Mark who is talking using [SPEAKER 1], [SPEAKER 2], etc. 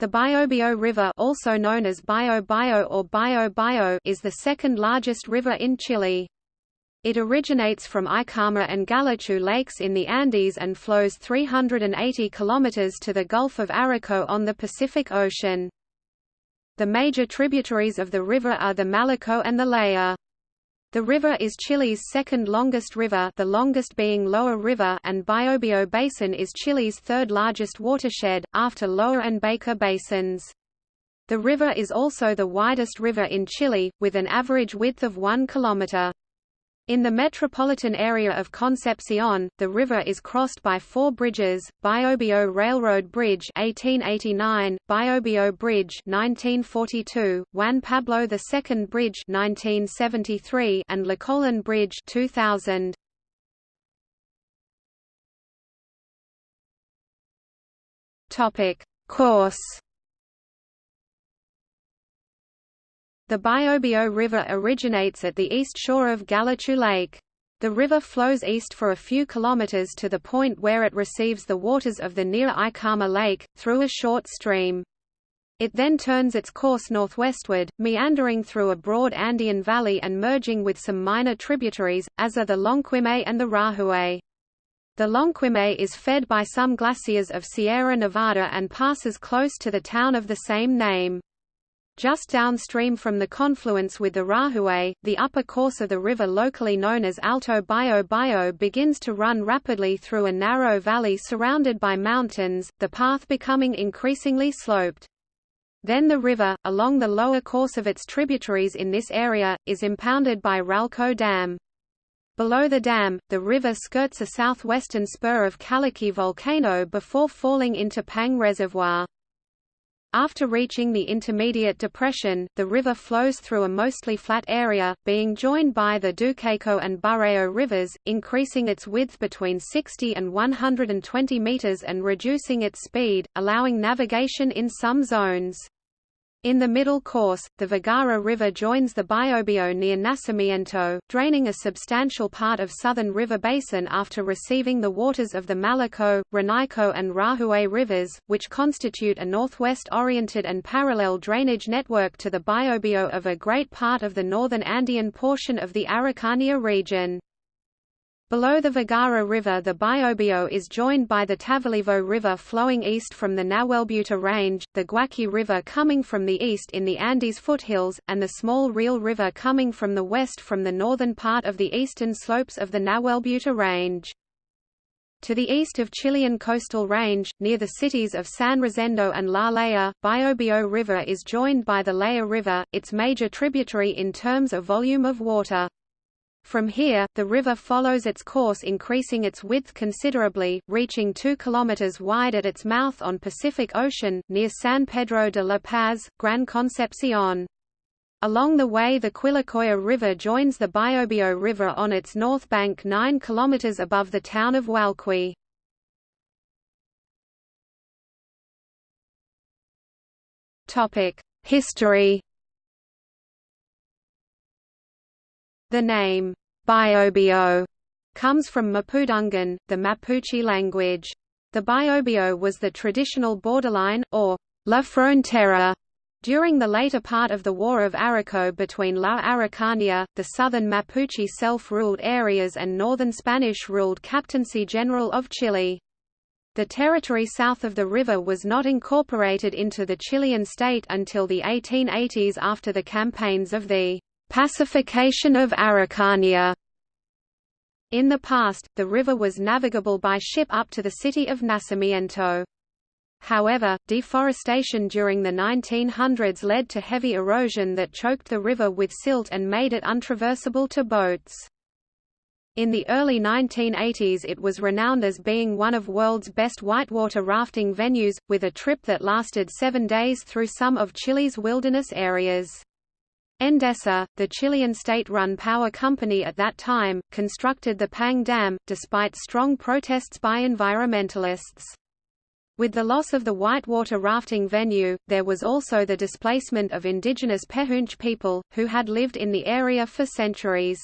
[SPEAKER 1] The Biobío River also known as Bio Bio or Bio Bio is the second largest river in Chile. It originates from Icalma and Galletué lakes in the Andes and flows 380 kilometers to the Gulf of Arauco on the Pacific Ocean. The major tributaries of the river are the Malleco and the Laja. The river is Chile's second longest river the longest being Loa River and Biobío Basin is Chile's third largest watershed, after Loa and Baker basins. The river is also the widest river in Chile, with an average width of 1 kilometer. In the metropolitan area of Concepcion, the river is crossed by four bridges: Biobío Railroad Bridge (1889), Biobío Bridge (1942), Juan Pablo II Bridge (1973), and Colon Bridge (2000). Topic: Course The Biobío River originates at the east shore of Galletué Lake. The river flows east for a few kilometers to the point where it receives the waters of the near Icalma Lake, through a short stream. It then turns its course northwestward, meandering through a broad Andean valley and merging with some minor tributaries, as are the Lonquimay and the Rahue. The Lonquimay is fed by some glaciers of Sierra Nevada and passes close to the town of the same name. Just downstream from the confluence with the Rahue, the upper course of the river locally known as Alto Bio Bio begins to run rapidly through a narrow valley surrounded by mountains, the path becoming increasingly sloped. Then the river, along the lower course of its tributaries in this area, is impounded by Ralco Dam. Below the dam, the river skirts a southwestern spur of Callaqui volcano before falling into Pangue Reservoir. After reaching the intermediate depression, the river flows through a mostly flat area, being joined by the Duqueco and Bureo rivers, increasing its width between 60 and 120 meters and reducing its speed, allowing navigation in some zones. In the middle course, the Vergara River joins the Biobío near Nacimiento, draining a substantial part of southern river basin after receiving the waters of the Malleco, Renaico and Rahue rivers, which constitute a northwest-oriented and parallel drainage network to the Biobío of a great part of the northern Andean portion of the Araucanía region. Below the Vergara River the Biobío is joined by the Tavolevo River flowing east from the Nahuelbuta Range, the Huaqui River coming from the east in the Andes foothills, and the small Real River coming from the west from the northern part of the eastern slopes of the Nahuelbuta Range. To the east of Chilean coastal range, near the cities of San Rosendo and La Laja, Biobío River is joined by the Laja River, its major tributary in terms of volume of water. From here, the river follows its course increasing its width considerably, reaching 2 km wide at its mouth on Pacific Ocean, near San Pedro de la Paz, Gran Concepcion. Along the way the Quilacoya River joins the Biobío River on its north bank 9 km above the town of Hualqui. History The name, Biobío, comes from Mapudungun, the Mapuche language. The Biobío was the traditional borderline, or La Frontera, during the later part of the War of Arauco between La Araucanía, the southern Mapuche self-ruled areas and northern Spanish-ruled Captaincy General of Chile. The territory south of the river was not incorporated into the Chilean state until the 1880s after the campaigns of the Pacification of Araucanía. In the past, the river was navigable by ship up to the city of Nacimiento. However, deforestation during the 1900s led to heavy erosion that choked the river with silt and made it untraversable to boats. In the early 1980s it was renowned as being one of world's best whitewater rafting venues, with a trip that lasted seven days through some of Chile's wilderness areas. Endesa, the Chilean state-run power company at that time, constructed the Pangue Dam, despite strong protests by environmentalists. With the loss of the whitewater rafting venue, there was also the displacement of indigenous Pehuenche people, who had lived in the area for centuries.